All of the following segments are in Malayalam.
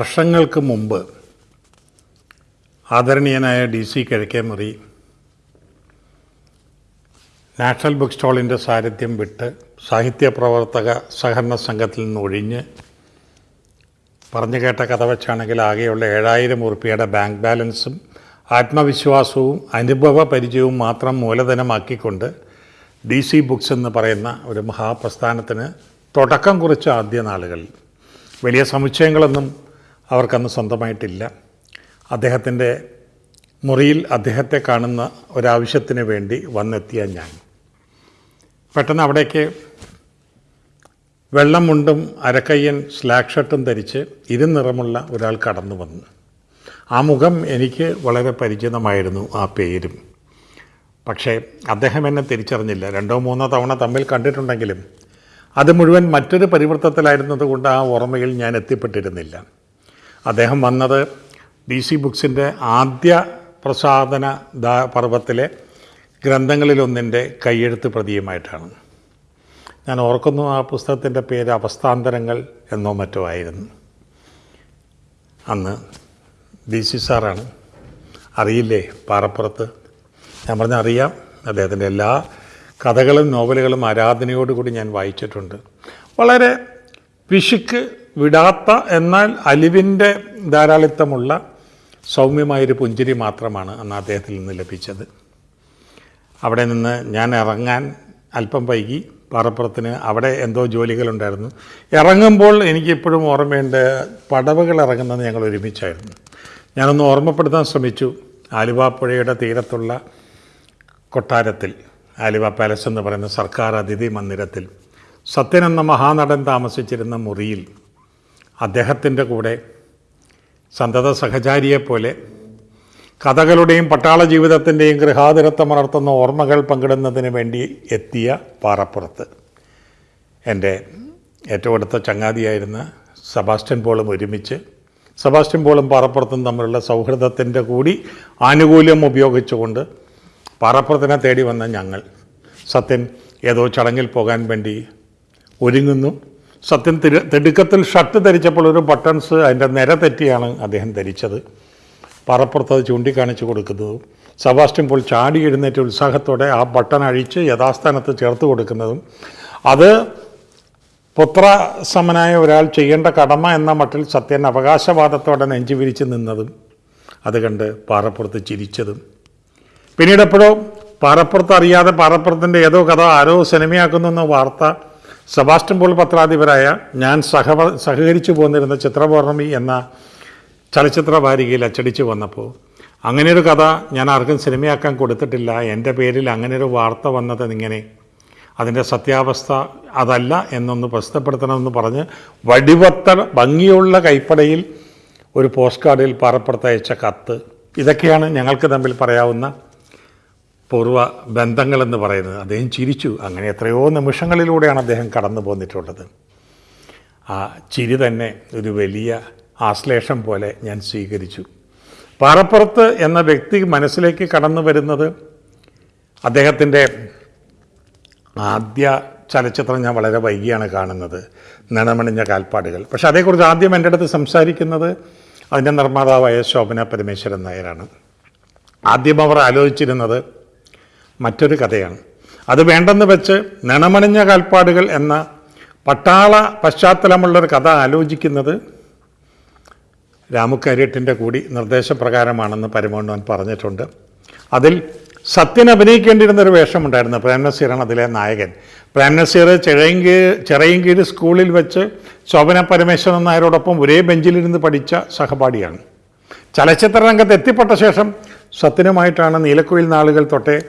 വർഷങ്ങൾക്ക് മുമ്പ് ആദരണീയനായ D C Kizhakemuri national book സ്റ്റാളിന്റെ സാരഥ്യം വിട്ട് സാഹിത്യ പ്രവർത്തക സഹകരണ സംഘത്തിൽ നിന്ന് ഒഴിഞ്ഞ് പറഞ്ഞു കേട്ട കഥ വെച്ചാണെങ്കിൽ ആകെയുള്ള ഏഴായിരം ഉറുപ്പിയുടെ ബാങ്ക് ബാലൻസും ആത്മവിശ്വാസവും അനുഭവ പരിചയവും മാത്രം മൂലധനമാക്കിക്കൊണ്ട് ഡി സി ബുക്സ് എന്ന് പറയുന്ന ഒരു മഹാപ്രസ്ഥാനത്തിന് തുടക്കം കുറിച്ച ആദ്യ നാളുകളിൽ വലിയ സമുച്ചയങ്ങളൊന്നും അവർക്കന്ന് സ്വന്തമായിട്ടില്ല. അദ്ദേഹത്തിന്റെ മുറിയിൽ അദ്ദേഹത്തെ കാണുന്ന ഒരാവശ്യത്തിന് വേണ്ടി വന്നെത്തിയ ഞാൻ. പെട്ടെന്ന് അവിടേക്ക് വെള്ളം മുണ്ടും അരക്കയ്യൻ സ്ലാക്ക് ഷർട്ടും ധരിച്ച് ഇരുനിറമുള്ള ഒരാൾ കടന്നു വന്നു. ആ മുഖം എനിക്ക് വളരെ പരിചിതമായിരുന്നു ആ പേരും. പക്ഷേ അദ്ദേഹം എന്നെ തിരിച്ചറിഞ്ഞില്ല. രണ്ടോ മൂന്നോ തവണ തമ്മിൽ കണ്ടിട്ടുണ്ടെങ്കിലും അത് മുഴുവൻ മറ്റൊരു പരിവൃത്തത്തിലായിരുന്നത് കൊണ്ട് ആ ഓർമ്മയിൽ ഞാൻ എത്തിപ്പെട്ടിരുന്നില്ല. അദ്ദേഹം വന്നത് ഡി സി ബുക്സിന്റെ ആദ്യ പ്രസാധന ദാ പർവത്തിലെ ഗ്രന്ഥങ്ങളിലൊന്നിന്റെ കയ്യെഴുത്ത് പ്രതിയുമായിട്ടാണ് ഞാൻ ഓർക്കുന്നു ആ പുസ്തകത്തിന്റെ പേര് അവസ്ഥാന്തരങ്ങൾ എന്നോ മറ്റോ ആയിരുന്നു. അന്ന് ഡി സി സാറാണ്. അറിയില്ലേ പാറപ്പുറത്ത്? ഞാൻ പറഞ്ഞ അറിയാം. അദ്ദേഹത്തിന്റെ എല്ലാ കഥകളും നോവലുകളും ആരാധനയോടുകൂടി ഞാൻ വായിച്ചിട്ടുണ്ട്. വളരെ പിശുക്ക് വിടാത്ത എന്നാൽ അലിവിന്റെ ധാരാളിത്തമുള്ള സൗമ്യമായൊരു പുഞ്ചിരി മാത്രമാണ് അന്ന് അദ്ദേഹത്തിൽ നിന്ന് ലഭിച്ചത്. അവിടെ നിന്ന് ഞാൻ ഇറങ്ങാൻ അല്പം വൈകി പാറപ്പുറത്തിന് അവിടെ എന്തോ ജോലികളുണ്ടായിരുന്നു. ഇറങ്ങുമ്പോൾ എനിക്കിപ്പോഴും ഓർമ്മയുണ്ട് പടവുകൾ ഇറങ്ങുന്നത് ഞങ്ങൾ ഒരുമിച്ചായിരുന്നു. ഞാനൊന്ന് ഓർമ്മപ്പെടുത്താൻ ശ്രമിച്ചു ആലുവ പുഴയുടെ തീരത്തുള്ള കൊട്ടാരത്തിൽ ആലുവ പാലസ് എന്ന് പറയുന്ന സർക്കാർ അതിഥി മന്ദിരത്തിൽ. സത്യൻ എന്ന മഹാനടൻ താമസിച്ചിരുന്ന മുറിയിൽ അദ്ദേഹത്തിന്റെ കൂടെ സന്തത സഹചാരിയെപ്പോലെ കഥകളുടെയും പട്ടാള ജീവിതത്തിന്റെയും ഗൃഹാതുരത്വമുണർത്തുന്ന ഓർമ്മകൾ പങ്കിടുന്നതിന് വേണ്ടി എത്തിയ പാറപ്പുറത്ത്. എന്റെ ഏറ്റവും അടുത്ത ചങ്ങാതിയായിരുന്ന സെബാസ്റ്റ്യൻ പോളും ഒരുമിച്ച് സെബാസ്റ്റ്യൻ പോളും പാറപ്പുറത്തും തമ്മിലുള്ള സൗഹൃദത്തിന്റെ കൂടി ആനുകൂല്യം ഉപയോഗിച്ചുകൊണ്ട് പാറപ്പുറത്തിനെ തേടി വന്ന ഞങ്ങൾ സത്യൻ ഏതോ ചടങ്ങിൽ പോകാൻ വേണ്ടി ഒരുങ്ങുന്നു. സത്യൻ തിരു തിടുക്കത്തിൽ ഷർട്ട് ധരിച്ചപ്പോൾ ഒരു ബട്ടൺസ് അതിന്റെ നിര തെറ്റിയാണ് അദ്ദേഹം ധരിച്ചത്. പറപ്പുറത്ത് അത് ചൂണ്ടിക്കാണിച്ചു കൊടുക്കുന്നതും. സബാസ്റ്റ്യൻ പോൾ ചാടി എഴുന്നേറ്റ് ഉത്സാഹത്തോടെ ആ ബട്ടൺ അഴിച്ച് യഥാസ്ഥാനത്ത് ചേർത്ത് കൊടുക്കുന്നതും. അത് പുത്രസമനായ ഒരാൾ ചെയ്യേണ്ട കടമ എന്ന മട്ടിൽ സത്യൻ അവകാശവാദത്തോടെ നെഞ്ചു വിരിച്ച് നിന്നതും അത് കണ്ട് പാറപ്പുറത്ത് ചിരിച്ചതും. പിന്നീട് എപ്പോഴോ പാറപ്പുറത്ത് അറിയാതെ പാറപ്പുറത്തിന്റെ ഏതോ കഥ ആരോ സിനിമയാക്കുന്നു എന്ന വാർത്ത സെബാസ്റ്റ്യൻ പോൾ പത്രാധിപരായ ഞാൻ സഹ സഹകരിച്ചു പോന്നിരുന്ന ചിത്രപൗർണമി എന്ന ചലച്ചിത്ര വാരികയിൽ അച്ചടിച്ച് വന്നപ്പോൾ അങ്ങനെയൊരു കഥ ഞാൻ ആർക്കും സിനിമയാക്കാൻ കൊടുത്തിട്ടില്ല എന്റെ പേരിൽ അങ്ങനെയൊരു വാർത്ത വന്നത് ഇങ്ങനെ അതിന്റെ സത്യാവസ്ഥ അതല്ല എന്നൊന്ന് പ്രസിദ്ധപ്പെടുത്തണമെന്ന് പറഞ്ഞ് വടിവത്ത ഭംഗിയുള്ള കൈപ്പടയിൽ ഒരു പോസ്റ്റ് കാർഡിൽ പാറപ്പുറത്തയച്ച കത്ത്. ഇതൊക്കെയാണ് ഞങ്ങൾക്ക് തമ്മിൽ പറയാവുന്ന പൂർവ ബന്ധങ്ങളെന്ന് പറയുന്നത്. അദ്ദേഹം ചിരിച്ചു. അങ്ങനെ എത്രയോ നിമിഷങ്ങളിലൂടെയാണ് അദ്ദേഹം കടന്നു പോന്നിട്ടുള്ളത്. ആ ചിരി തന്നെ ഒരു വലിയ ആശ്ലേഷം പോലെ ഞാൻ സ്വീകരിച്ചു. പാറപ്പുറത്ത് എന്ന വ്യക്തി മനസ്സിലേക്ക് കടന്നു വരുന്നത് അദ്ദേഹത്തിന്റെ ആദ്യ ചലച്ചിത്രം ഞാൻ വളരെ വൈകിയാണ് കാണുന്നത്. നിണമണിഞ്ഞ കാൽപ്പാടുകൾ. പക്ഷെ അതേക്കുറിച്ച് ആദ്യം എന്റെ അടുത്ത് സംസാരിക്കുന്നത് അതിന്റെ നിർമ്മാതാവായ ശോഭന പരമേശ്വരൻ നായരാണ്. ആദ്യം അവർ ആലോചിച്ചിരുന്നത് മറ്റൊരു കഥയാണ്. അത് വേണ്ടെന്ന് വെച്ച് നിണമണിഞ്ഞ കാൽപ്പാടുകൾ എന്ന പട്ടാള പശ്ചാത്തലമുള്ളൊരു കഥ ആലോചിക്കുന്നത് രാമുക്കാര്യട്ടിന്റെ കൂടി നിർദ്ദേശപ്രകാരമാണെന്ന് പരമോണ്ണവൻ പറഞ്ഞിട്ടുണ്ട്. അതിൽ സത്യൻ അഭിനയിക്കേണ്ടിയിരുന്ന ഒരു വേഷമുണ്ടായിരുന്നു പ്രേം നസീറാണ് അതിലെ നായകൻ. പ്രേം നസീർ ചിറയങ്കീ ചിറയങ്കീര് സ്കൂളിൽ വെച്ച് ശോഭന പരമേശ്വരൻ നായരോടൊപ്പം ഒരേ ബെഞ്ചിലിരുന്ന് പഠിച്ച സഹപാഠിയാണ്. ചലച്ചിത്ര രംഗത്ത് എത്തിപ്പെട്ട ശേഷം സത്യനുമായിട്ടാണ് നീലക്കുയിൽ നാളുകൾ തൊട്ടേ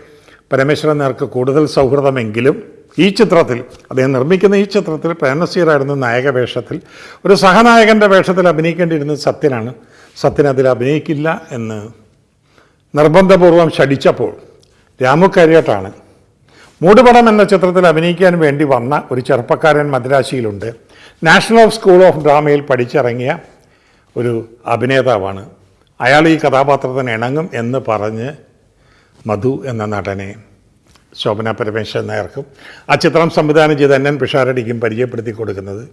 പരമേശ്വരൻ നേർക്ക് കൂടുതൽ സൗഹൃദമെങ്കിലും ഈ ചിത്രത്തിൽ അദ്ദേഹം നിർമ്മിക്കുന്ന ഈ ചിത്രത്തിൽ പ്രേംനസീറായിരുന്നു നായക വേഷത്തിൽ. ഒരു സഹനായകന്റെ വേഷത്തിൽ അഭിനയിക്കേണ്ടിയിരുന്നത് സത്യനാണ്. സത്യൻ അതിൽ അഭിനയിക്കില്ല എന്ന് നിർബന്ധപൂർവം ശടിച്ചപ്പോൾ രാമു കരിയട്ടാണ്. മൂടുപടം എന്ന ചിത്രത്തിൽ അഭിനയിക്കാൻ വേണ്ടി വന്ന ഒരു ചെറുപ്പക്കാരൻ മദ്രാശിയിലുണ്ട്. നാഷണൽ സ്കൂൾ ഓഫ് ഡ്രാമയിൽ പഠിച്ചിറങ്ങിയ ഒരു അഭിനേതാവാണ്. അയാൾ ഈ കഥാപാത്രത്തിന് ഇണങ്ങും എന്ന് പറഞ്ഞ് മധു എന്ന നടനെ ശോഭന പരമേശ്വരൻ നായർക്കും ആ ചിത്രം സംവിധാനം ചെയ്ത എൻ പിഷാരടിക്കും പരിചയപ്പെടുത്തി കൊടുക്കുന്നത്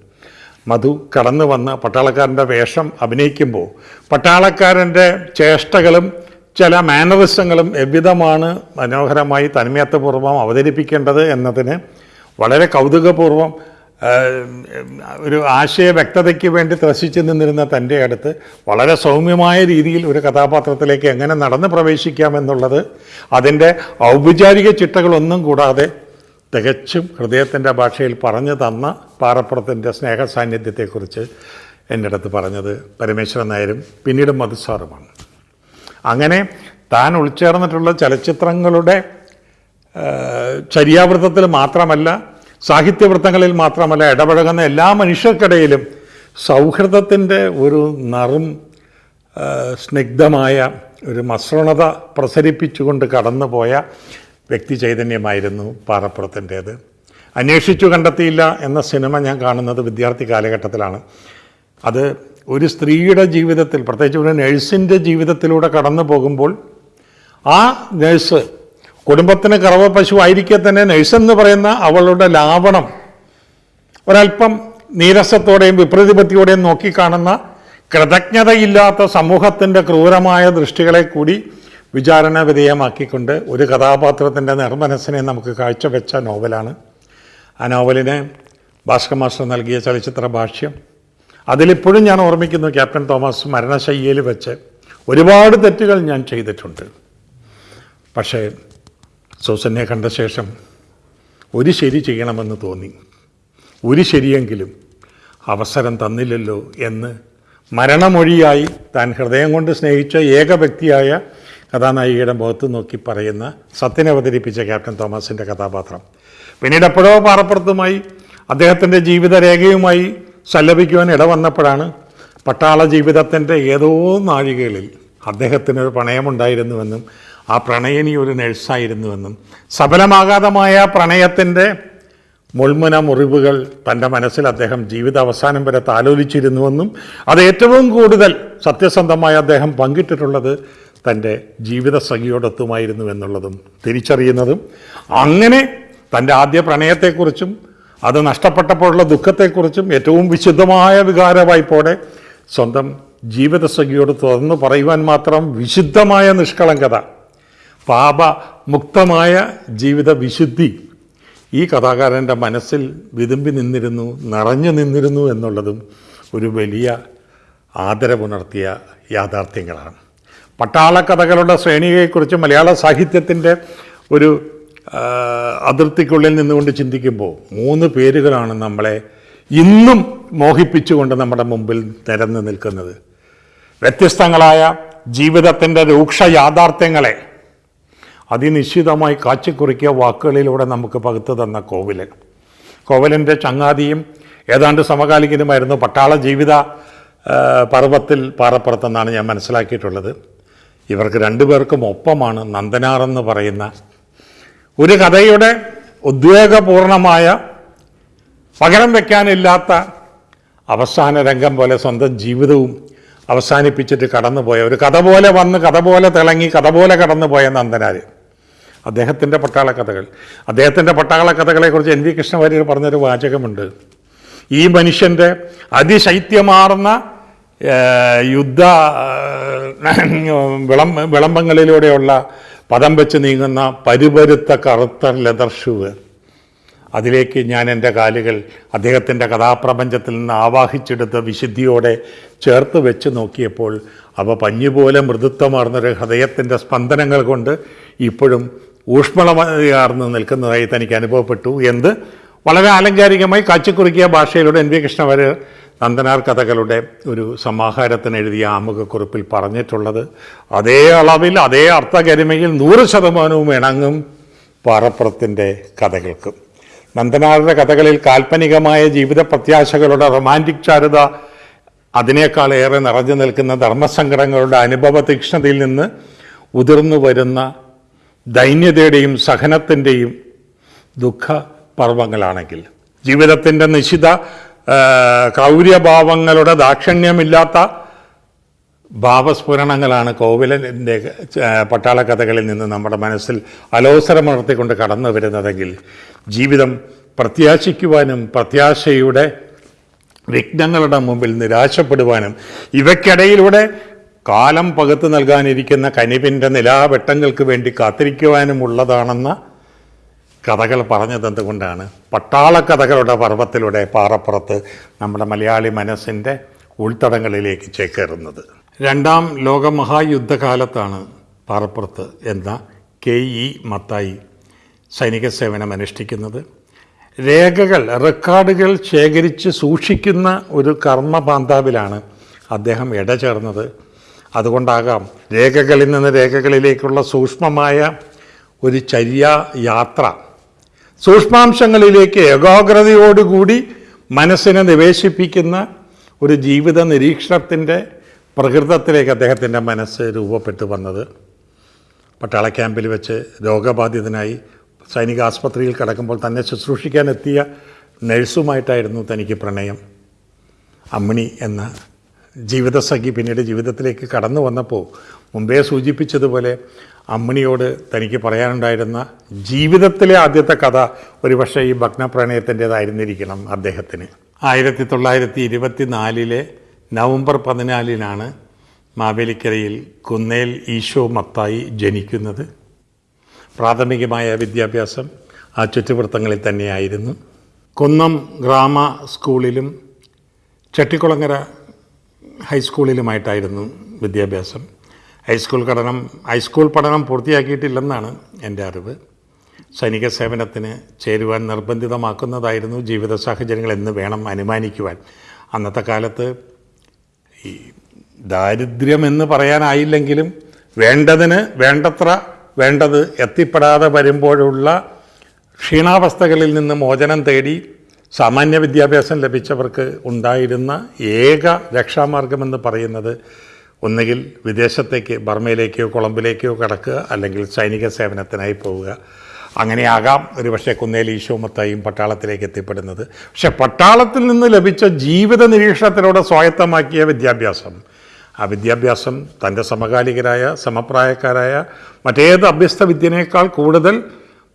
മധു കടന്നു വന്ന് പട്ടാളക്കാരന്റെ വേഷം അഭിനയിക്കുമ്പോൾ പട്ടാളക്കാരന്റെ ചേഷ്ടകളും ചില മാനറിസങ്ങളും എവിധമാണ് മനോഹരമായി തന്മയത്വപൂർവം അവതരിപ്പിക്കേണ്ടത് എന്നതിന് വളരെ കൗതുകപൂർവം ഒരു ആശയ വ്യക്തതയ്ക്ക് വേണ്ടി ത്രസിച്ചു നിന്നിരുന്ന തന്റെ അടുത്ത് വളരെ സൗമ്യമായ രീതിയിൽ ഒരു കഥാപാത്രത്തിലേക്ക് എങ്ങനെ നടന്ന് പ്രവേശിക്കാമെന്നുള്ളത് അതിന്റെ ഔപചാരിക ചിട്ടകളൊന്നും കൂടാതെ തികച്ചും ഹൃദയത്തിന്റെ ഭാഷയിൽ പറഞ്ഞു തന്ന പാറപ്പുറത്തിന്റെ സ്നേഹ സാന്നിധ്യത്തെക്കുറിച്ച് എന്റെ അടുത്ത് പറഞ്ഞത് പരമേശ്വരൻ നായരും പിന്നീട് മധുസാറുമാണ് അങ്ങനെ താൻ ഉൾച്ചേർന്നിട്ടുള്ള ചലച്ചിത്രങ്ങളുടെ ചര്യാവൃത്തത്തിൽ മാത്രമല്ല സാഹിത്യവൃത്തങ്ങളിൽ മാത്രമല്ല ഇടപഴകുന്ന എല്ലാ മനുഷ്യർക്കിടയിലും സൗഹൃദത്തിന്റെ ഒരു നറും സ്നിഗ്ധമായ ഒരു മസൃണത പ്രസരിപ്പിച്ചുകൊണ്ട് കടന്നുപോയ വ്യക്തി ചൈതന്യമായിരുന്നു പാറപ്പുറത്തിന്റേത്. അന്വേഷിച്ചു കണ്ടെത്തിയില്ല എന്ന സിനിമ ഞാൻ കാണുന്നത് വിദ്യാർത്ഥി കാലഘട്ടത്തിലാണ്. അത് ഒരു സ്ത്രീയുടെ ജീവിതത്തിൽ പ്രത്യേകിച്ച് ഒരു നഴ്സിന്റെ ജീവിതത്തിലൂടെ കടന്നു പോകുമ്പോൾ ആ നഴ്സ് കുടുംബത്തിന് കറവ പശു ആയിരിക്കെ തന്നെ നഴ്സെന്ന് പറയുന്ന അവളുടെ ലാവണം ഒരല്പം നീരസത്തോടെയും വിപ്രതിപത്തിയോടെയും നോക്കിക്കാണുന്ന കൃതജ്ഞതയില്ലാത്ത സമൂഹത്തിന്റെ ക്രൂരമായ ദൃഷ്ടികളെ കൂടി വിചാരണ വിധേയമാക്കിക്കൊണ്ട് ഒരു കഥാപാത്രത്തിന്റെ നിർമ്മനസ്സിനെ നമുക്ക് കാഴ്ചവെച്ച നോവലാണ്. ആ നോവലിന് ഭാസ്കർ മാസ്റ്റർ നൽകിയ ചലച്ചിത്ര ഭാഷ്യം. അതിലിപ്പോഴും ഞാൻ ഓർമ്മിക്കുന്നു ക്യാപ്റ്റൻ തോമസ് മരണശയ്യയിൽ വെച്ച് ഒരുപാട് തെറ്റുകൾ ഞാൻ ചെയ്തിട്ടുണ്ട്. പക്ഷേ സൂസനെ കണ്ട ശേഷം ഒരു ശരി ചെയ്യണമെന്ന് തോന്നി. ഒരു ശരിയെങ്കിലും അവസരം തന്നില്ലല്ലോ എന്ന് മരണമൊഴിയായി താൻ ഹൃദയം കൊണ്ട് സ്നേഹിച്ച ഏക വ്യക്തിയായ കഥാനായികയുടെ മുഖത്ത് നോക്കി പറയുന്ന സത്യനെ അവതരിപ്പിച്ച ക്യാപ്റ്റൻ തോമസിന്റെ കഥാപാത്രം. പിന്നീട് എപ്പോഴോ പാറപ്പുറത്തുമായി അദ്ദേഹത്തിന്റെ ജീവിതരേഖയുമായി സല്ലപിക്കുവാൻ ഇടവന്നപ്പോഴാണ് പട്ടാള ജീവിതത്തിന്റെ ഏതോ നാഴികകളിൽ അദ്ദേഹത്തിനൊരു പ്രണയമുണ്ടായിരുന്നുവെന്നും ആ പ്രണയനി ഒരു നഴ്സായിരുന്നുവെന്നും സഫലമാകാതമായ പ്രണയത്തിന്റെ മുൾമുന മുറിവുകൾ തന്റെ മനസ്സിൽ അദ്ദേഹം ജീവിത അവസാനം വരെ താലോലിച്ചിരുന്നുവെന്നും അത് ഏറ്റവും കൂടുതൽ സത്യസന്ധമായി അദ്ദേഹം പങ്കിട്ടിട്ടുള്ളത് തന്റെ ജീവിത സഖിയോടൊത്തുമായിരുന്നു എന്നുള്ളതും തിരിച്ചറിയുന്നതും അങ്ങനെ തന്റെ ആദ്യ പ്രണയത്തെക്കുറിച്ചും അത് നഷ്ടപ്പെട്ടപ്പോഴുള്ള ദുഃഖത്തെക്കുറിച്ചും ഏറ്റവും വിശുദ്ധമായ വികാരവായ്പോടെ സ്വന്തം ജീവിത സഖിയോട് തുറന്നു പറയുവാൻ മാത്രം വിശുദ്ധമായ നിഷ്കളങ്കത പാപമുക്തമായ ജീവിത വിശുദ്ധി ഈ കഥാകാരന്റെ മനസ്സിൽ വിതുമ്പി നിന്നിരുന്നു നിറഞ്ഞു നിന്നിരുന്നു എന്നുള്ളതും ഒരു വലിയ ആദരവുണർത്തിയ യാഥാർത്ഥ്യങ്ങളാണ്. പട്ടാള കഥകളുടെ ശ്രേണിയെക്കുറിച്ച് മലയാള സാഹിത്യത്തിന്റെ ഒരു അതിർത്തിക്കുള്ളിൽ നിന്നുകൊണ്ട് ചിന്തിക്കുമ്പോൾ മൂന്ന് പേരുകളാണ് നമ്മളെ ഇന്നും മോഹിപ്പിച്ചുകൊണ്ട് നമ്മുടെ മുമ്പിൽ നിരന്ന് നിൽക്കുന്നത്. വ്യത്യസ്തങ്ങളായ ജീവിതത്തിന്റെ രൂക്ഷ യാഥാർത്ഥ്യങ്ങളെ അതിനിശ്ചിതമായി കാച്ചിക്കുറിക്കിയ വാക്കുകളിലൂടെ നമുക്ക് പകുത്തു തന്ന കോവിലൻ. കോവിലന്റെ ചങ്ങാതിയും ഏതാണ്ട് സമകാലികനുമായിരുന്നു പട്ടാള ജീവിത പർവത്തിൽ പാറപ്പുറത്തെന്നാണ് ഞാൻ മനസ്സിലാക്കിയിട്ടുള്ളത്. ഇവർക്ക് രണ്ടുപേർക്കും ഒപ്പമാണ് നന്ദനാർ എന്ന് പറയുന്ന ഒരു കഥയുടെ ഉദ്വേഗപൂർണമായ പകരം വയ്ക്കാനില്ലാത്ത അവസാന രംഗം പോലെ സ്വന്തം ജീവിതവും അവസാനിപ്പിച്ചിട്ട് കടന്നുപോയ ഒരു കഥ പോലെ വന്ന് കഥ പോലെ തിളങ്ങി കഥ പോലെ കടന്നുപോയ നന്ദനാർ അദ്ദേഹത്തിന്റെ പട്ടാള കഥകൾ അദ്ദേഹത്തിന്റെ പട്ടാള കഥകളെക്കുറിച്ച് എൻ വി കൃഷ്ണവാര്യർ പറഞ്ഞൊരു വാചകമുണ്ട്. ഈ മനുഷ്യന്റെ അതിശൈത്യമാർന്ന യുദ്ധ വിളം വിളംബങ്ങളിലൂടെയുള്ള പദം വെച്ച് നീങ്ങുന്ന പരുപരുത്ത കറുത്ത ലെതർ ഷൂവ്. അതിലേക്ക് ഞാൻ എന്റെ കാലുകൾ അദ്ദേഹത്തിന്റെ കഥാപ്രപഞ്ചത്തിൽ നിന്ന് ആവാഹിച്ചെടുത്ത വിശുദ്ധിയോടെ ചേർത്ത് വെച്ച് നോക്കിയപ്പോൾ അവ പഞ്ഞുപോലെ മൃദുത്വമാർന്നൊരു ഹൃദയത്തിന്റെ സ്പന്ദനങ്ങൾ കൊണ്ട് ഇപ്പോഴും ഊഷ്മളമാർന്ന് നിൽക്കുന്നതായി തനിക്ക് അനുഭവപ്പെട്ടു. എന്ത്? വളരെ ആലങ്കാരികമായി കാച്ചിക്കുറുക്കിയ ഭാഷയിലൂടെ എൻ വി കൃഷ്ണവാര്യർ നന്ദനാർ കഥകളുടെ ഒരു സമാഹാരത്തിന് എഴുതിയ ആമുഖക്കുറിപ്പിൽ പറഞ്ഞിട്ടുള്ളത് അതേ അളവിൽ അതേ അർത്ഥഗരിമയിൽ നൂറ് ശതമാനവും ഇണങ്ങും പാറപ്പുറത്തിന്റെ കഥകൾക്ക്. നന്ദനാരുടെ കഥകളിൽ കാൽപ്പനികമായ ജീവിത പ്രത്യാശകളുടെ റൊമാന്റിക് ചാരുത അതിനേക്കാൾ ഏറെ നിറഞ്ഞു നിൽക്കുന്ന ധർമ്മസങ്കടങ്ങളുടെ അനുഭവ തീക്ഷ്ണതയിൽ നിന്ന് ഉതിർന്നു വരുന്ന ദൈന്യതയുടെയും സഹനത്തിന്റെയും ദുഃഖ പർവങ്ങളാണെങ്കിൽ ജീവിതത്തിന്റെ നിശിത കൗര്യഭാവങ്ങളുടെ ദാക്ഷിണ്യമില്ലാത്ത ഭാവസ്ഫുരണങ്ങളാണ് കോവിലന്റെ പട്ടാള കഥകളിൽ നിന്ന് നമ്മുടെ മനസ്സിൽ അലോസരമുണർത്തിക്കൊണ്ട് കടന്നു വരുന്നതെങ്കിൽ ജീവിതം പ്രത്യാശിക്കുവാനും പ്രത്യാശയുടെ വിഘ്നങ്ങളുടെ മുമ്പിൽ നിരാശപ്പെടുവാനും ഇവയ്ക്കിടയിലൂടെ കാലം പകുത്തു നൽകാനിരിക്കുന്ന കനിവിന്റെ നിലാവെട്ടങ്ങൾക്ക് വേണ്ടി കാത്തിരിക്കുവാനുമുള്ളതാണെന്ന കഥകൾ പറഞ്ഞത് എന്തുകൊണ്ടാണ്? പട്ടാള കഥകളുടെ പർവത്തിലൂടെ പാറപ്പുറത്ത് നമ്മുടെ മലയാളി മനസ്സിന്റെ ഉൾത്തടങ്ങളിലേക്ക് ചേക്കേറുന്നത്. രണ്ടാം ലോകമഹായുദ്ധകാലത്താണ് പാറപ്പുറത്ത് എന്ന കെ ഇ മത്തായി സൈനിക സേവനം അനുഷ്ഠിക്കുന്നത്. രേഖകൾ റെക്കോർഡുകൾ ശേഖരിച്ച് സൂക്ഷിക്കുന്ന ഒരു കർമ്മപാന്താവിലാണ് അദ്ദേഹം ഇടചേർന്നത്. അതുകൊണ്ടാകാം. രേഖകളിൽ നിന്ന് രേഖകളിലേക്കുള്ള സൂക്ഷ്മമായ ഒരു ചര്യ യാത്ര. സൂക്ഷ്മാംശങ്ങളിലേക്ക് ഏകാഗ്രതയോടുകൂടി മനസ്സിനെ നിവേശിപ്പിക്കുന്ന ഒരു ജീവിത നിരീക്ഷണത്തിന്റെ പ്രകൃതത്തിലേക്ക് അദ്ദേഹത്തിന്റെ മനസ്സ് രൂപപ്പെട്ടു വന്നത്. പട്ടാള ക്യാമ്പിൽ വെച്ച് രോഗബാധിതനായി സൈനിക ആസ്പത്രിയിൽ കിടക്കുമ്പോൾ തന്നെ ശുശ്രൂഷിക്കാനെത്തിയ നഴ്സുമായിട്ടായിരുന്നു തനിക്ക് പ്രണയം. അമ്മിണി എന്ന ജീവിതസഖി പിന്നീട് ജീവിതത്തിലേക്ക് കടന്നു വന്നപ്പോൾ മുമ്പേ സൂചിപ്പിച്ചതുപോലെ അമ്മിണിയോട് തനിക്ക് പറയാനുണ്ടായിരുന്ന ജീവിതത്തിലെ ആദ്യത്തെ കഥ ഒരുപക്ഷെ ഈ ഭഗ്നപ്രണയത്തിന്റേതായിരുന്നിരിക്കണം അദ്ദേഹത്തിന്. ആയിരത്തി തൊള്ളായിരത്തി ഇരുപത്തി നാലിലെ നവംബർ പതിനാലിനാണ് മാവേലിക്കരയിൽ കുന്നേൽ ഈശോ മത്തായി ജനിക്കുന്നത്. പ്രാഥമികമായ വിദ്യാഭ്യാസം ആ ചുറ്റുവൃത്തങ്ങളിൽ തന്നെയായിരുന്നു. കുന്നം ഗ്രാമ സ്കൂളിലും ചട്ടിക്കുളങ്ങര ഹൈസ്കൂളിലുമായിട്ടായിരുന്നു വിദ്യാഭ്യാസം. ഹൈസ്കൂൾ പഠനം ഹൈസ്കൂൾ പഠനം പൂർത്തിയാക്കിയിട്ടില്ലെന്നാണ് എന്റെ അറിവ്. സൈനിക സേവനത്തിന് ചേരുവാൻ നിർബന്ധിതമാക്കുന്നതായിരുന്നു ജീവിത സാഹചര്യങ്ങൾ എന്ന് വേണം അനുമാനിക്കുവാൻ. അന്നത്തെ കാലത്ത് ഈ ദാരിദ്ര്യം ദാരിദ്ര്യമെന്ന് പറയാനായില്ലെങ്കിലും വേണ്ടതിന് വേണ്ടത്ര വേണ്ടത് എത്തിപ്പെടാതെ വരുമ്പോഴുള്ള ക്ഷീണാവസ്ഥകളിൽ നിന്ന് മോചനം തേടി സാമാന്യ വിദ്യാഭ്യാസം ലഭിച്ചവർക്ക് ഉണ്ടായിരുന്ന ഏക രക്ഷാമാർഗമെന്ന് പറയുന്നത് ഒന്നുകിൽ വിദേശത്തേക്ക് ബർമയിലേക്കോ കൊളംബിലേക്കോ കടക്കുക അല്ലെങ്കിൽ സൈനിക സേവനത്തിനായി പോവുക. അങ്ങനെയാകാം ഒരുപക്ഷെ കുന്നേലി ഈശോമത്തായും പട്ടാളത്തിലേക്ക് എത്തിപ്പെടുന്നത്. പക്ഷെ പട്ടാളത്തിൽ നിന്ന് ലഭിച്ച ജീവിത നിരീക്ഷണത്തിലൂടെ സ്വായത്തമാക്കിയ വിദ്യാഭ്യാസം ആ വിദ്യാഭ്യാസം തന്റെ സമകാലികരായ സമപ്രായക്കാരായ മറ്റേത് അഭ്യസ്ത വിദ്യനേക്കാൾ കൂടുതൽ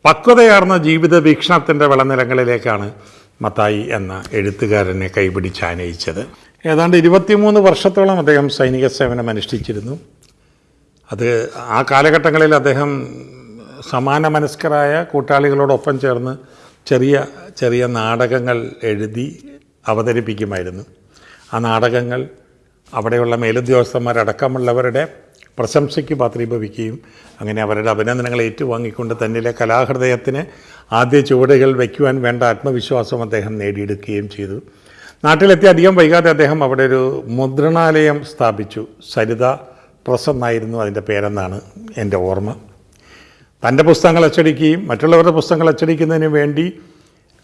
പക്വതയാർന്ന ജീവിത വീക്ഷണത്തിന്റെ വിളനിലങ്ങളിലേക്കാണ് മത്തായി എന്ന എഴുത്തുകാരനെ കൈപിടിച്ചാനയിച്ചത് ഏതാണ്ട് ഇരുപത്തിമൂന്ന് വർഷത്തോളം അദ്ദേഹം സൈനിക സേവനം അനുഷ്ഠിച്ചിരുന്നു. അത് ആ കാലഘട്ടങ്ങളിൽ അദ്ദേഹം സമാന മനസ്കരായ കൂട്ടാളികളോടൊപ്പം ചേർന്ന് ചെറിയ ചെറിയ നാടകങ്ങൾ എഴുതി അവതരിപ്പിക്കുമായിരുന്നു. ആ നാടകങ്ങൾ അവിടെയുള്ള മേലുദ്യോഗസ്ഥന്മാരടക്കമുള്ളവരുടെ പ്രശംസയ്ക്ക് പാത്രീഭവിക്കുകയും അങ്ങനെ അവരുടെ അഭിനന്ദനങ്ങൾ ഏറ്റുവാങ്ങിക്കൊണ്ട് തന്നിലെ കലാഹൃദയത്തിന് ആദ്യ ചുവടുകൾ വയ്ക്കുവാൻ വേണ്ട ആത്മവിശ്വാസം അദ്ദേഹം നേടിയെടുക്കുകയും ചെയ്തു. നാട്ടിലെത്തി അധികം വൈകാതെ അദ്ദേഹം അവിടെ ഒരു മുദ്രണാലയം സ്ഥാപിച്ചു. സരിത പ്രസ് എന്നായിരുന്നു അതിന്റെ പേരെന്നാണ് എന്റെ ഓർമ്മ. തന്റെ പുസ്തകങ്ങൾ അച്ചടിക്കുകയും മറ്റുള്ളവരുടെ പുസ്തകങ്ങൾ അച്ചടിക്കുന്നതിന് വേണ്ടി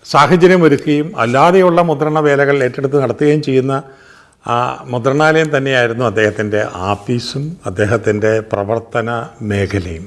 സാഹചര്യം ഒരുക്കുകയും അല്ലാതെയുള്ള മുദ്രണ വേലകൾ ഏറ്റെടുത്ത് നടത്തുകയും ചെയ്യുന്ന ആ മുദ്രണാലയം തന്നെയായിരുന്നു അദ്ദേഹത്തിന്റെ ആഫീസും അദ്ദേഹത്തിന്റെ പ്രവർത്തന മേഖലയും.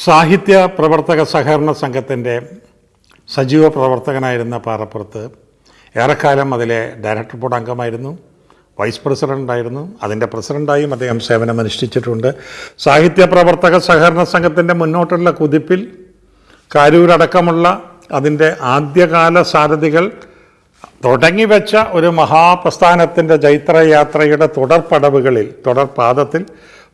സാഹിത്യ പ്രവർത്തക സഹകരണ സംഘത്തിന്റെ സജീവ പ്രവർത്തകനായിരുന്ന പാറപ്പുറത്ത് ഏറെക്കാലം അതിലെ ഡയറക്ടർ ബോർഡ് അംഗമായിരുന്നു വൈസ് പ്രസിഡന്റായിരുന്നു അതിന്റെ പ്രസിഡന്റായും അദ്ദേഹം സേവനമനുഷ്ഠിച്ചിട്ടുണ്ട്. സാഹിത്യ പ്രവർത്തക സഹകരണ സംഘത്തിന്റെ മുന്നോട്ടുള്ള കുതിപ്പിൽ കാരൂരടക്കമുള്ള അതിന്റെ ആദ്യകാല സാരഥികൾ തുടങ്ങിവെച്ച ഒരു മഹാപ്രസ്ഥാനത്തിന്റെ ജൈത്രയാത്രയുടെ തുടർപടവുകളിൽ തുടർപാദത്തിൽ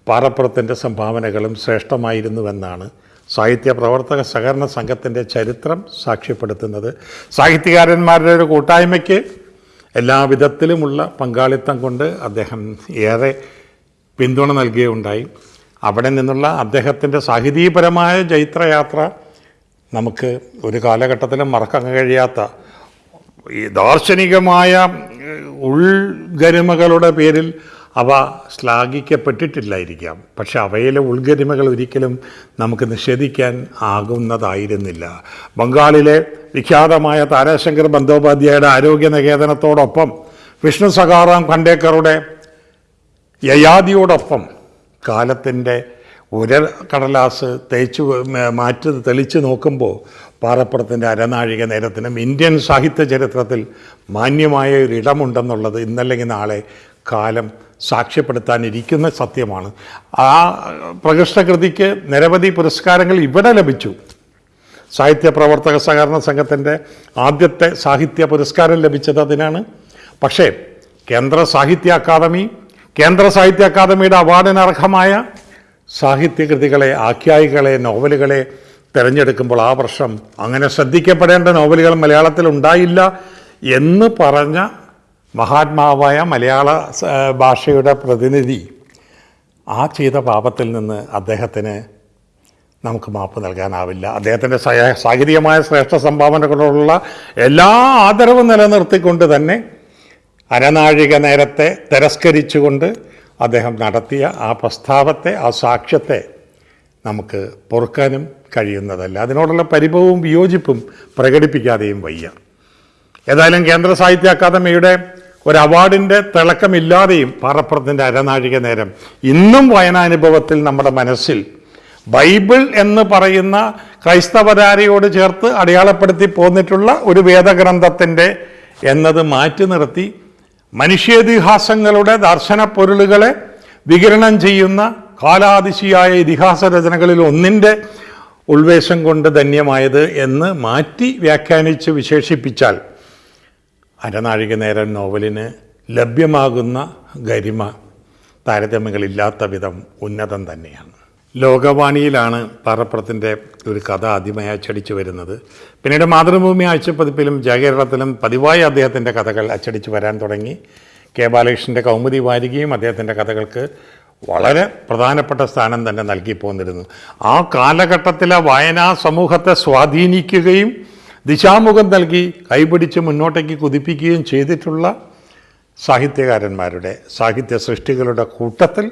പാറപ്പുറത്തിന്റെ സംഭാവനകളും ശ്രേഷ്ഠമായിരുന്നുവെന്നാണ് സാഹിത്യ പ്രവർത്തക സഹകരണ സംഘത്തിന്റെ ചരിത്രം സാക്ഷ്യപ്പെടുത്തുന്നത്. സാഹിത്യകാരന്മാരുടെ ഒരു കൂട്ടായ്മയ്ക്ക് എല്ലാ വിധത്തിലുമുള്ള പങ്കാളിത്തം കൊണ്ട് അദ്ദേഹം ഏറെ പിന്തുണ നൽകുകയുണ്ടായി അവിടെ നിന്നുള്ള അദ്ദേഹത്തിന്റെ സാഹിതീപരമായ ജൈത്രയാത്ര നമുക്ക് ഒരു കാലഘട്ടത്തിലും മറക്കാൻ കഴിയാത്ത ഈ ദാർശനികമായ ഉൾഗരിമകളുടെ പേരിൽ അവ ശ്ലാഘിക്കപ്പെട്ടിട്ടില്ലായിരിക്കാം. പക്ഷെ അവയിലെ ഉൾഗരിമകൾ ഒരിക്കലും നമുക്ക് നിഷേധിക്കാൻ ആകുന്നതായിരുന്നില്ല. ബംഗാളിലെ വിഖ്യാതമായ താരാശങ്കർ ബന്ദോപാധ്യായയുടെ ആരോഗ്യ നികേതനത്തോടൊപ്പം വിഷ്ണു സഖാറാം ഖണ്ടേക്കറുടെ യയാദിയോടൊപ്പം കാലത്തിന്റെ ഉര കടലാസ് തേച്ച് മാറ്റി തെളിച്ച് നോക്കുമ്പോൾ പാറപ്പുറത്തിന്റെ അരനാഴിക നേരത്തിനും ഇന്ത്യൻ സാഹിത്യ ചരിത്രത്തിൽ മാന്യമായ ഒരു ഇടമുണ്ടെന്നുള്ളത് ഇന്നല്ലെങ്കിൽ നാളെ കാലം സാക്ഷ്യപ്പെടുത്താനിരിക്കുന്ന സത്യമാണ്. ആ പ്രകൃഷ്ടകൃതിക്ക് നിരവധി പുരസ്കാരങ്ങൾ ഇവിടെ ലഭിച്ചു. സാഹിത്യ പ്രവർത്തക സഹകരണ സംഘത്തിന്റെ ആദ്യത്തെ സാഹിത്യ പുരസ്കാരം ലഭിച്ചത് അതിനാണ്. പക്ഷേ കേന്ദ്ര സാഹിത്യ അക്കാദമി കേന്ദ്ര സാഹിത്യ അക്കാദമിയുടെ അവാർഡിന് അർഹമായ സാഹിത്യകൃതികളെ ആഖ്യായികളെ നോവലുകളെ തിരഞ്ഞെടുക്കുമ്പോൾ ആ വർഷം അങ്ങനെ ശ്രദ്ധിക്കപ്പെടേണ്ട നോവലുകൾ മലയാളത്തിൽ ഉണ്ടായില്ല എന്ന് പറഞ്ഞ മഹാത്മാവായ മലയാള ഭാഷയുടെ പ്രതിനിധി ആ ചെയ്ത പാപത്തിൽ നിന്ന് അദ്ദേഹത്തിന് നമുക്ക് മാപ്പ് നൽകാനാവില്ല. അദ്ദേഹത്തിന്റെ സാഹിതികമായ ശ്രേഷ്ഠ സംഭാവനകളോടുള്ള എല്ലാ ആദരവും നിലനിർത്തിക്കൊണ്ട് തന്നെ അരനാഴിക നേരത്തെ തിരസ്കരിച്ചുകൊണ്ട് അദ്ദേഹം നടത്തിയ ആ പ്രസ്താവത്തെ ആ സാക്ഷ്യത്തെ നമുക്ക് പൊറുക്കാനും കഴിയുന്നതല്ല. അതിനോടുള്ള പരിഭവവും വിയോജിപ്പും പ്രകടിപ്പിക്കാതെയും വയ്യ. ഏതായാലും കേന്ദ്ര സാഹിത്യ അക്കാദമിയുടെ ഒരു അവാർഡിന്റെ തിളക്കമില്ലാതെയും പാറപ്പുറത്തിന്റെ അരനാഴിക നേരം. ഇന്നും വായനാനുഭവത്തിൽ നമ്മുടെ മനസ്സിൽ ബൈബിൾ എന്ന് പറയുന്ന ക്രൈസ്തവരാരയോട് ചേർത്ത് അടയാളപ്പെടുത്തി പോന്നിട്ടുള്ള ഒരു വേദഗ്രന്ഥത്തിന്റെ എന്നത് മാറ്റി നിർത്തി മനുഷ്യേതിഹാസങ്ങളുടെ ദർശന പൊരുളുകളെ വികിരണം ചെയ്യുന്ന കാലാതിശിയായ ഇതിഹാസ രചനകളിൽ ഒന്നിന്റെ ഉൾവേശം കൊണ്ട് ധന്യമായത് എന്ന് മാറ്റി വ്യാഖ്യാനിച്ച് വിശേഷിപ്പിച്ചാൽ അരനാഴിക നേരം നോവലിന് ലഭ്യമാകുന്ന ഗരിമ താരതമ്യങ്ങളില്ലാത്ത വിധം ഉന്നതം തന്നെയാണ്. ലോകവാണിയിലാണ് പാറപ്പുറത്തിന്റെ ഒരു കഥ ആദ്യമായി അച്ചടിച്ചു വരുന്നത്. പിന്നീട് മാതൃഭൂമി ആഴ്ചപ്പതിപ്പിലും ജയകേരളത്തിലും പതിവായി അദ്ദേഹത്തിന്റെ കഥകൾ അച്ചടിച്ചു വരാൻ തുടങ്ങി. കെ ബാലകൃഷ്ണന്റെ കൗമുദി വാരികയും അദ്ദേഹത്തിന്റെ കഥകൾക്ക് വളരെ പ്രധാനപ്പെട്ട സ്ഥാനം തന്നെ നൽകി പോന്നിരുന്നു. ആ കാലഘട്ടത്തിലെ വായനാ സമൂഹത്തെ സ്വാധീനിക്കുകയും ദിശാമുഖം നൽകി കൈപിടിച്ച് മുന്നോട്ടേക്ക് കുതിപ്പിക്കുകയും ചെയ്തിട്ടുള്ള സാഹിത്യകാരന്മാരുടെ സാഹിത്യ സൃഷ്ടികളുടെ കൂട്ടത്തിൽ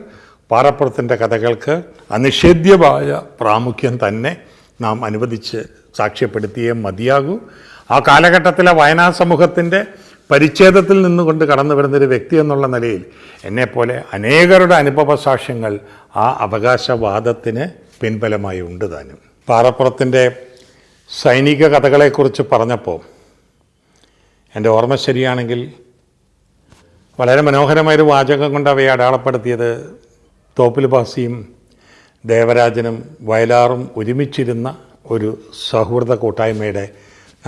പാറപ്പുറത്തിന്റെ കഥകൾക്ക് അനിഷേധ്യമായ പ്രാമുഖ്യം തന്നെ നാം അനുവദിച്ച് സാക്ഷ്യപ്പെടുത്തിയേ മതിയാകൂ. ആ കാലഘട്ടത്തിലെ വയനാ സമൂഹത്തിന്റെ പരിച്ഛേദത്തിൽ നിന്നുകൊണ്ട് കടന്നു വരുന്നൊരു വ്യക്തി എന്നുള്ള നിലയിൽ എന്നെപ്പോലെ അനേകരുടെ അനുഭവ സാക്ഷ്യങ്ങൾ ആ അവകാശവാദത്തിന് പിൻബലമായി ഉണ്ട് താനും. പാറപ്പുറത്തിന്റെ സൈനിക കഥകളെക്കുറിച്ച് പറഞ്ഞപ്പോൾ എന്റെ ഓർമ്മ ശരിയാണെങ്കിൽ വളരെ മനോഹരമായൊരു വാചകം കൊണ്ട് അവയെ അടയാളപ്പെടുത്തിയത് തോപ്പിൽ ബാസിയും ദേവരാജനും വയലാറും ഒരുമിച്ചിരുന്ന ഒരു സൗഹൃദ കൂട്ടായ്മയുടെ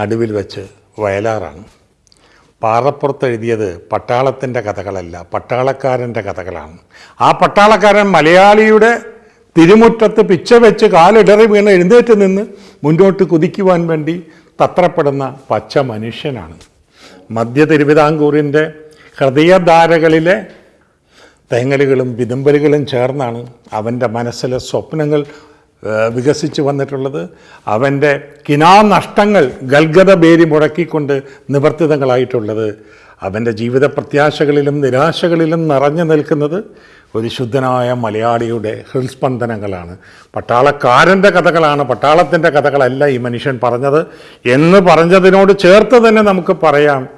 നടുവിൽ വെച്ച് വയലാറാണ്. പാറപ്പുറത്ത് എഴുതിയത് പട്ടാളത്തിന്റെ കഥകളല്ല പട്ടാളക്കാരന്റെ കഥകളാണ്. ആ പട്ടാളക്കാരൻ മലയാളിയുടെ തിരുമുറ്റത്ത് പിച്ച വെച്ച് കാലിടറി വീണ് എഴുന്നേറ്റ് നിന്ന് മുന്നോട്ട് കുതിക്കുവാൻ വേണ്ടി തത്രപ്പെടുന്ന പച്ച മനുഷ്യനാണ്. മധ്യ തിരുവിതാംകൂറിന്റെ ഹൃദയധാരകളിലെ തേങ്ങലുകളും വിതുമ്പലുകളും ചേർന്നാണ് അവന്റെ മനസ്സിലെ സ്വപ്നങ്ങൾ വികസിച്ചു വന്നിട്ടുള്ളത്. അവന്റെ കിനാനഷ്ടങ്ങൾ ഗൽഗത പേരി മുടക്കിക്കൊണ്ട് നിവർത്തിതങ്ങളായിട്ടുള്ളത്. അവന്റെ ജീവിത പ്രത്യാശകളിലും നിരാശകളിലും നിറഞ്ഞു നിൽക്കുന്നത് ഒരു ശുദ്ധനായ മലയാളിയുടെ ഹൃസ്പന്ദനങ്ങളാണ് പട്ടാളക്കാരന്റെ കഥകളാണ് പട്ടാളത്തിന്റെ കഥകളല്ല ഈ മനുഷ്യൻ പറഞ്ഞത് എന്ന് പറഞ്ഞതിനോട് ചേർത്ത് തന്നെ നമുക്ക് പറയാം.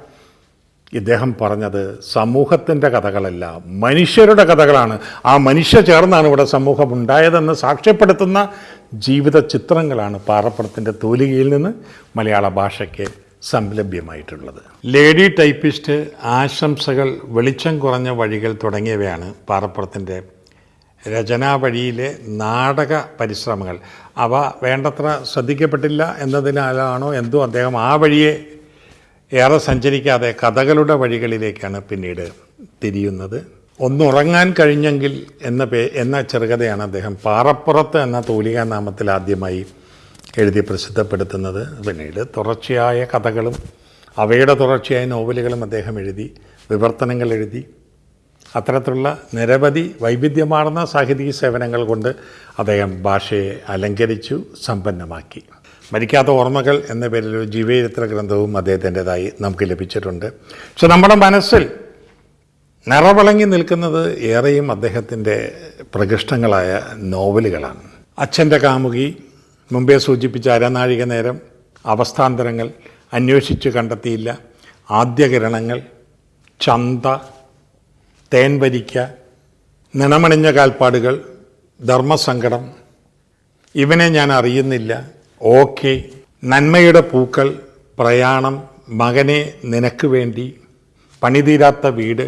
ഇദ്ദേഹം പറഞ്ഞത് സമൂഹത്തിന്റെ കഥകളല്ല മനുഷ്യരുടെ കഥകളാണ്. ആ മനുഷ്യ ചേർന്നാണ് ഇവിടെ സമൂഹം ഉണ്ടായതെന്ന് സാക്ഷ്യപ്പെടുത്തുന്ന ജീവിത ചിത്രങ്ങളാണ് പാറപ്പുറത്തിന്റെ തൂലികയിൽ നിന്ന് മലയാള ഭാഷയ്ക്ക് സംലഭ്യമായിട്ടുള്ളത്. ലേഡി ടൈപ്പിസ്റ്റ് ആശംസകൾ വെളിച്ചം കുറഞ്ഞ വഴികൾ തുടങ്ങിയവയാണ് പാറപ്പുറത്തിന്റെ രചനാ വഴിയിലെ നാടക പരിശ്രമങ്ങൾ. അവ വേണ്ടത്ര ശ്രദ്ധിക്കപ്പെട്ടില്ല എന്നതിനാലാണോ എന്തോ അദ്ദേഹം ആ വഴിയെ ഏറെ സഞ്ചരിക്കാതെ കഥകളുടെ വഴികളിലേക്കാണ് പിന്നീട് തിരിയുന്നത്. ഒന്നുറങ്ങാൻ കഴിഞ്ഞെങ്കിൽ എന്ന പേ എന്ന ചെറുകഥയാണ് അദ്ദേഹം പാറപ്പുറത്ത് എന്ന തൂലികാ നാമത്തിൽ ആദ്യമായി എഴുതി പ്രസിദ്ധപ്പെടുത്തുന്നത് പിന്നീട് തുടർച്ചയായ കഥകളും അവയുടെ തുടർച്ചയായ നോവലുകളും അദ്ദേഹം എഴുതി വിവർത്തനങ്ങൾ എഴുതി. അത്തരത്തിലുള്ള നിരവധി വൈവിധ്യമാർന്ന സാഹിത്യ സേവനങ്ങൾ കൊണ്ട് അദ്ദേഹം ഭാഷയെ അലങ്കരിച്ചു സമ്പന്നമാക്കി. മരിക്കാത്ത ഓർമ്മകൾ എന്ന പേരിൽ ഒരു ജീവചരിത്ര ഗ്രന്ഥവും അദ്ദേഹത്തിന്റെതായി നമുക്ക് ലഭിച്ചിട്ടുണ്ട്. പക്ഷെ നമ്മുടെ മനസ്സിൽ നിറവിളങ്ങി നിൽക്കുന്നത് ഏറെയും അദ്ദേഹത്തിന്റെ പ്രകൃഷ്ടങ്ങളായ നോവലുകളാണ്. അച്ഛന്റെ കാമുകി മുമ്പേ സൂചിപ്പിച്ച അരനാഴിക നേരം അവസ്ഥാന്തരങ്ങൾ അന്വേഷിച്ച് കണ്ടെത്തിയില്ല. ആദ്യകിരണങ്ങൾ ചന്ത തേൻവരിക്ക നിണമണിഞ്ഞ കാൽപ്പാടുകൾ ധർമ്മസങ്കടം. ഇവനെ ഞാൻ അറിയുന്നില്ല. ഓക്കെ നന്മയുടെ പൂക്കൾ പ്രയാണം മകനെ നിനക്ക് വേണ്ടി പണിതീരാത്ത വീട്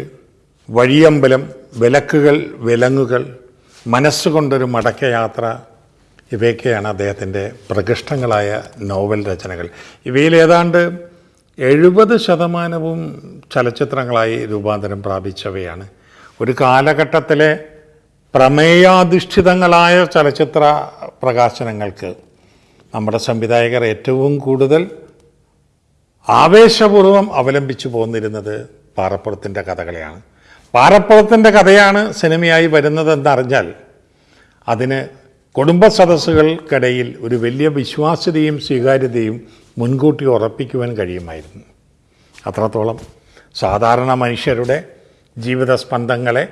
വഴിയമ്പലം വിലക്കുകൾ വിലങ്ങുകൾ മനസ്സുകൊണ്ടൊരു മടക്കയാത്ര ഇവയൊക്കെയാണ് അദ്ദേഹത്തിന്റെ പ്രകൃഷ്ടങ്ങളായ നോവൽ രചനകൾ. ഇവയിൽ ഏതാണ്ട് എഴുപത് ശതമാനവും ചലച്ചിത്രങ്ങളായി രൂപാന്തരം പ്രാപിച്ചവയാണ്. ഒരു കാലഘട്ടത്തിലെ പ്രമേയാധിഷ്ഠിതങ്ങളായ ചലച്ചിത്ര പ്രകാശനങ്ങൾക്ക് നമ്മുടെ സംവിധായകർ ഏറ്റവും കൂടുതൽ ആവേശപൂർവം അവലംബിച്ചു പോന്നിരുന്നത് പാറപ്പുറത്തിന്റെ കഥകളെയാണ്. പാറപ്പുറത്തിന്റെ കഥയാണ് സിനിമയായി വരുന്നതെന്നറിഞ്ഞാൽ അതിന് കുടുംബ സദസ്സുകൾക്കിടയിൽ ഒരു വലിയ വിശ്വാസ്യതയും സ്വീകാര്യതയും മുൻകൂട്ടി ഉറപ്പിക്കുവാൻ കഴിയുമായിരുന്നു. അത്രത്തോളം സാധാരണ മനുഷ്യരുടെ ജീവിത സ്പന്ദങ്ങളെ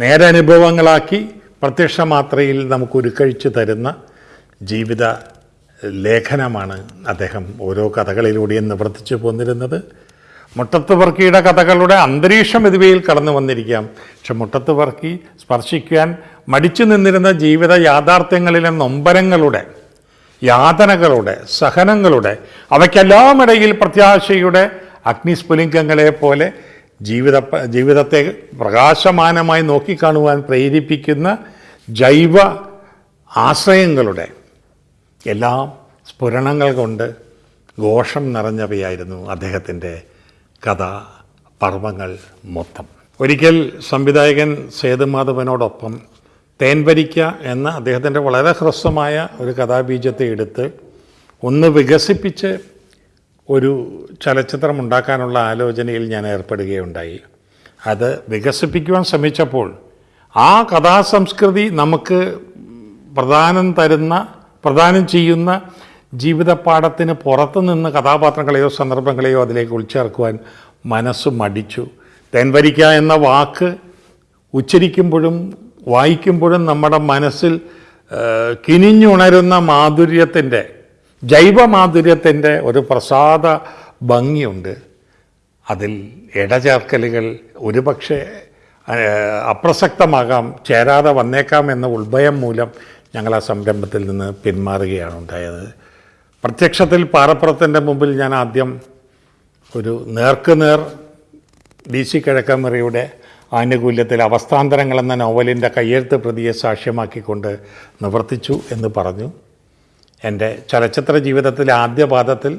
നേരനുഭവങ്ങളാക്കി പ്രത്യക്ഷ മാത്രയിൽ നമുക്ക് ഉരുക്കഴിച്ചു തരുന്ന ജീവിത ലേഖനമാണ് അദ്ദേഹം ഓരോ കഥകളിലൂടെയും നിവർത്തിച്ചു പോന്നിരുന്നത്. മുട്ടത്ത് വർക്കിയുടെ കഥകളുടെ അന്തരീക്ഷം ഇതുവയിൽ കടന്നു വന്നിരിക്കാം പക്ഷെ മുട്ടത്ത് വർക്കി സ്പർശിക്കാൻ മടിച്ചു നിന്നിരുന്ന ജീവിത യാഥാർത്ഥ്യങ്ങളിലെ നൊമ്പരങ്ങളുടെ യാതനകളുടെ സഹനങ്ങളുടെ അവയ്ക്കെല്ലാം ഇടയിൽ പ്രത്യാശയുടെ അഗ്നിസ്ഫുലിംഗങ്ങളെ പോലെ ജീവിത ജീവിതത്തെ പ്രകാശമാനമായി നോക്കിക്കാണുവാൻ പ്രേരിപ്പിക്കുന്ന ജൈവ ആശ്രയങ്ങളുടെ എല്ലാം സ്ഫുരണങ്ങൾ കൊണ്ട് ഘോഷം നിറഞ്ഞവയായിരുന്നു അദ്ദേഹത്തിന്റെ കഥ പർവങ്ങൾ മൊത്തം. ഒരിക്കൽ സംവിധായകൻ സേതുമാധവനോടൊപ്പം തേൻവരിക്ക എന്ന അദ്ദേഹത്തിന്റെ വളരെ ഹ്രസ്വമായ ഒരു കഥാബീജത്തെ എടുത്ത് ഒന്ന് വികസിപ്പിച്ച് ഒരു ചലച്ചിത്രം ഉണ്ടാക്കാനുള്ള ആലോചനയിൽ ഞാൻ ഏർപ്പെടുകയുണ്ടായി. അത് വികസിപ്പിക്കുവാൻ ശ്രമിച്ചപ്പോൾ ആ കഥാസംസ്കൃതി നമുക്ക് പ്രധാനം തരുന്ന പ്രധാനം ചെയ്യുന്ന ജീവിതപാഠത്തിന് പുറത്തു നിന്ന് കഥാപാത്രങ്ങളെയോ സന്ദർഭങ്ങളെയോ അതിലേക്ക് ഉൾച്ചേർക്കുവാൻ മനസ്സ് മടിച്ചു. തേൻവരിക്ക എന്ന വാക്ക് ഉച്ചരിക്കുമ്പോഴും വായിക്കുമ്പോഴും നമ്മുടെ മനസ്സിൽ കിനിഞ്ഞുണരുന്ന മാധുര്യത്തിന്റെ ജൈവമാധുര്യത്തിന്റെ ഒരു പ്രസാദ ഭംഗിയുണ്ട്. അതിൽ ഇടചേർക്കലുകൾ ഒരുപക്ഷെ അപ്രസക്തമാകാം ചേരാതെ വന്നേക്കാം എന്ന ഉൾഭയം മൂലം ഞങ്ങൾ ആ സംരംഭത്തിൽ നിന്ന് പിന്മാറുകയാണ് ഉണ്ടായത്. പ്രത്യക്ഷത്തിൽ പാറപ്പുറത്തിന്റെ മുമ്പിൽ ഞാൻ ആദ്യം ഒരു നേർക്കുനേർ ഡി സി കിഴക്കമറിയുടെ ആനുകൂല്യത്തിൽ അവസ്ഥാന്തരങ്ങൾ എന്ന നോവലിന്റെ കയ്യെഴുത്ത് പ്രതിയെ സാക്ഷ്യമാക്കിക്കൊണ്ട് നിവർത്തിച്ചു എന്ന് പറഞ്ഞു. എന്റെ ചലച്ചിത്ര ജീവിതത്തിലെ ആദ്യ പാദത്തിൽ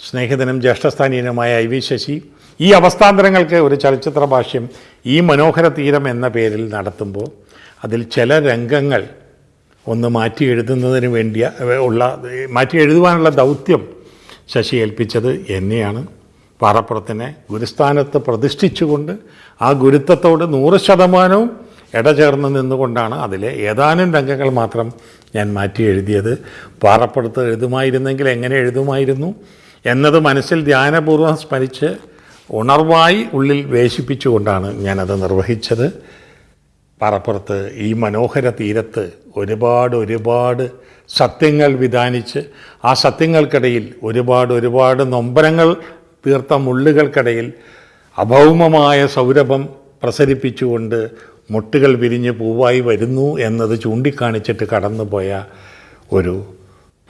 സ്നേഹിതനും ജ്യേഷ്ഠസ്ഥാനീയനുമായ ഐ വി ശശി ഈ അവസ്ഥാന്തരങ്ങൾക്ക് ഒരു ചലച്ചിത്ര ഭാഷ്യം ഈ മനോഹര തീരം എന്ന പേരിൽ നടത്തുമ്പോൾ അതിൽ ചില രംഗങ്ങൾ ഒന്ന് മാറ്റി എഴുതുന്നതിന് വേണ്ടിയ ഉള്ള മാറ്റി എഴുതുവാനുള്ള ദൗത്യം ശശി ഏൽപ്പിച്ചത് എന്നെയാണ്. പാറപ്പുറത്തിനെ ഗുരുസ്ഥാനത്ത് പ്രതിഷ്ഠിച്ചുകൊണ്ട് ആ ഗുരുത്വത്തോട് നൂറ് ശതമാനവും ഇടചേർന്ന് നിന്നുകൊണ്ടാണ് അതിലെ ഏതാനും രംഗങ്ങൾ മാത്രം ഞാൻ മാറ്റി എഴുതിയത്. പാറപ്പുറത്ത് എഴുതുമായിരുന്നെങ്കിൽ എങ്ങനെ എഴുതുമായിരുന്നു? എന്നത് മനസ്സിൽ ധ്യാനപൂർവം സ്മരിച്ച് ഉണർവായി ഉള്ളിൽ വേശിപ്പിച്ചുകൊണ്ടാണ് ഞാനത് നിർവഹിച്ചത്. പാറപ്പുറത്ത് ഈ മനോഹര തീരത്ത് ഒരുപാട് ഒരുപാട് സത്യങ്ങൾ വിധാനിച്ച് ആ സത്യങ്ങൾക്കിടയിൽ ഒരുപാട് ഒരുപാട് നൊമ്പരങ്ങൾ തീർത്ത മുള്ളുകൾക്കിടയിൽ അഭൗമമായ സൗരഭം പ്രസരിപ്പിച്ചുകൊണ്ട് മുട്ടുകൾ വിരിഞ്ഞ് പൂവായി വരുന്നു എന്നത് ചൂണ്ടിക്കാണിച്ചിട്ട് കടന്നുപോയ ഒരു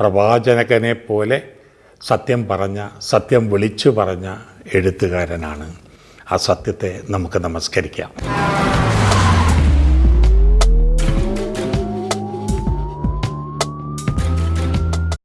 പ്രവാചകനെ പോലെ സത്യം പറഞ്ഞ സത്യം വിളിച്ചു പറഞ്ഞ എഴുത്തുകാരനാണ്. ആ സത്യത്തെ നമുക്ക് നമസ്കരിക്കാം.